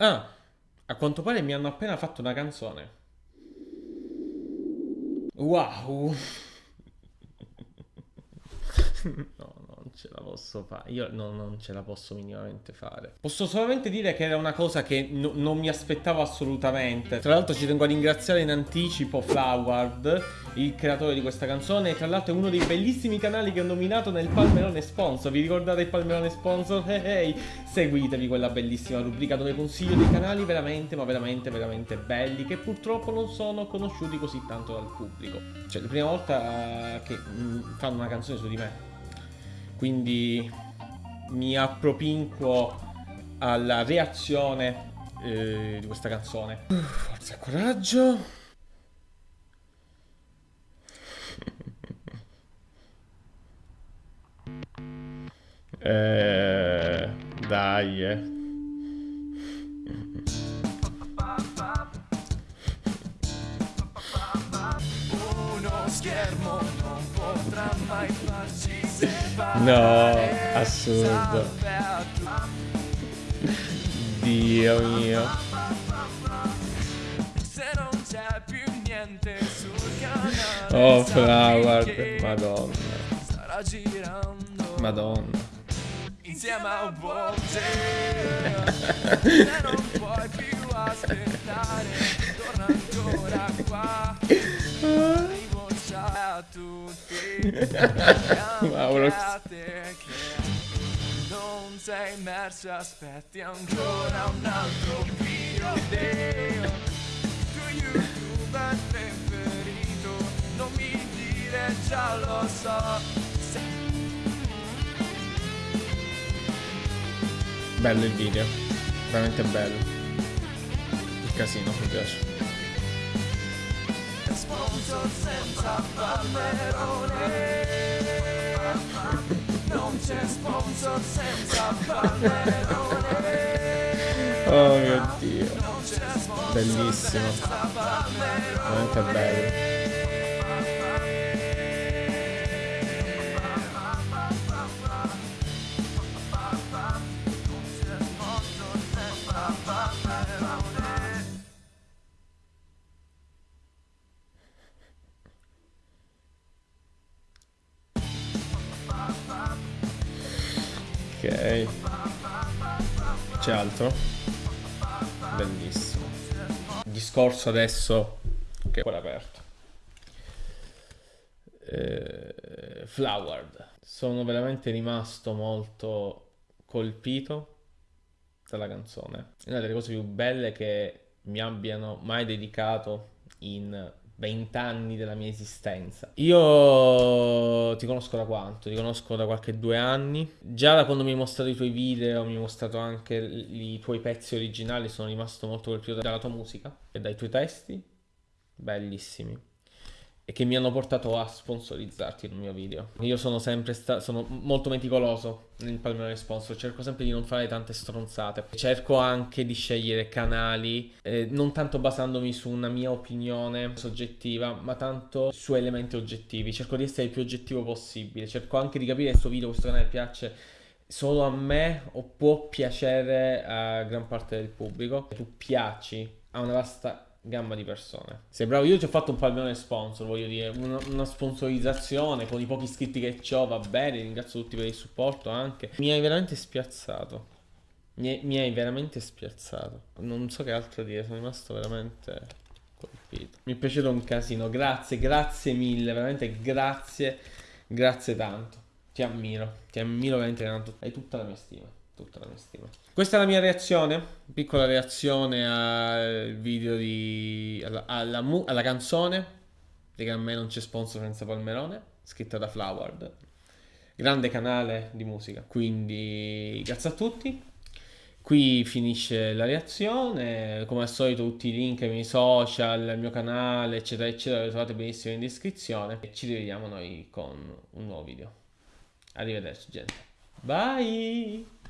Ah, a quanto pare mi hanno appena fatto una canzone. Wow. No, non ce la posso fare. Io no, non ce la posso minimamente fare. Posso solamente dire che era una cosa che no- non mi aspettavo assolutamente. Tra l'altro ci tengo a ringraziare in anticipo Floward, il creatore di questa canzone. E tra l'altro è uno dei bellissimi canali che ho nominato nel Palmerone Sponsor. Vi ricordate il Palmerone Sponsor? Hey, hey. Seguitevi quella bellissima rubrica dove consiglio dei canali veramente, ma veramente, veramente belli. Che purtroppo non sono conosciuti così tanto dal pubblico. Cioè, la prima volta che mm, fanno una canzone su di me. Quindi mi appropinquo alla reazione eh, di questa canzone. Uff, Forza e coraggio. Eh, dai. eh. Uno schermo non potrà mai. No, assurdo. Dio mio. Se non c'è più niente sul canale. Oh, che Madonna. Starà girando. Madonna. Insieme a volte. Se non puoi più aspettare. Mauro. non sei immerso, aspetti ancora un altro video. Tu youtuber preferito, non mi dire già lo so. Bello il video. Veramente bello. Il casino mi piace. Sponsor senza palmerone. Non c'è sponsor senza palmerone. Oh mio dio. Bellissimo. Veramente bello. Ok. C'è altro? Bellissimo. Discorso adesso che è ancora aperto. Eh, Flowered. Sono veramente rimasto molto colpito dalla canzone. È una delle cose più belle che mi abbiano mai dedicato in 20 anni della mia esistenza. Io ti conosco da quanto? Ti conosco da qualche due anni. Già da quando mi hai mostrato i tuoi video, mi hai mostrato anche i tuoi pezzi originali, sono rimasto molto colpito dalla tua musica e dai tuoi testi. Bellissimi. E che mi hanno portato a sponsorizzarti in mio video. Io sono sempre stato, sono molto meticoloso nel palmare sponsor, cerco sempre di non fare tante stronzate. Cerco anche di scegliere canali, eh, non tanto basandomi su una mia opinione soggettiva, ma tanto su elementi oggettivi. Cerco di essere il più oggettivo possibile. Cerco anche di capire se questo video, questo canale piace solo a me o può piacere a gran parte del pubblico. Tu piaci a una vasta gamma di persone. Sei bravo, io ci ho fatto un palmone sponsor, voglio dire, una, una sponsorizzazione con i pochi iscritti che ho, va bene, ringrazio tutti per il supporto anche. Mi hai veramente spiazzato. Mi mi hai veramente spiazzato. Non so che altro dire, sono rimasto veramente colpito. Mi è piaciuto un casino, grazie, grazie mille, veramente grazie, grazie tanto. Ti ammiro, ti ammiro veramente tanto. Hai tutta la mia stima, tutta la mia stima. Questa è la mia reazione, piccola reazione al video di... alla, alla, mu- alla canzone, di a me non c'è sponsor senza palmerone, scritta da Floward. Grande canale di musica, quindi grazie a tutti. Qui finisce la reazione, come al solito tutti i link ai miei social, al mio canale, eccetera, eccetera, li trovate benissimo in descrizione. E ci rivediamo noi con un nuovo video. Arrivederci gente. Bye!